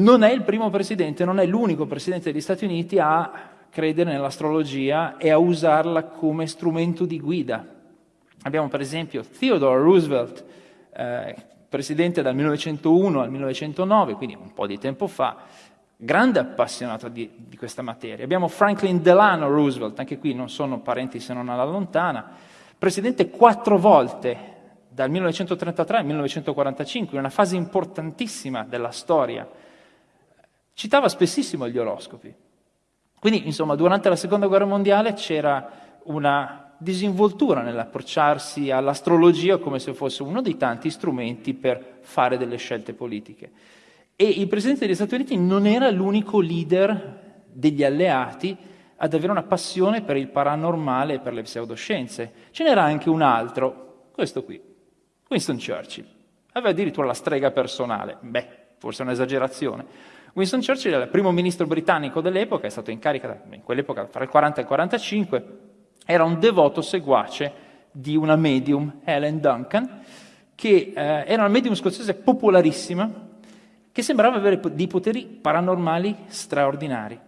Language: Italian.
Non è il primo presidente, non è l'unico presidente degli Stati Uniti a credere nell'astrologia e a usarla come strumento di guida. Abbiamo per esempio Theodore Roosevelt, eh, presidente dal 1901 al 1909, quindi un po' di tempo fa, grande appassionato di, di, questa materia. Abbiamo Franklin Delano Roosevelt, anche qui non sono parenti se non alla lontana, presidente quattro volte dal 1933 al 1945, in una fase importantissima della storia. Citava spessissimo gli oroscopi. Quindi, insomma, durante la Seconda Guerra Mondiale c'era una disinvoltura nell'approcciarsi all'astrologia come se fosse uno dei tanti strumenti per fare delle scelte politiche. E il Presidente degli Stati Uniti non era l'unico leader degli alleati ad avere una passione per il paranormale e per le pseudoscienze. Ce n'era anche un altro, questo qui, Winston Churchill. Aveva addirittura la strega personale. Beh, forse è un'esagerazione. Winston Churchill era il primo ministro britannico dell'epoca, è stato in carica in quell'epoca fra il 40 e il 45, era un devoto seguace di una medium, Helen Duncan, che eh, era una medium scozzese popolarissima, che sembrava avere dei poteri paranormali straordinari.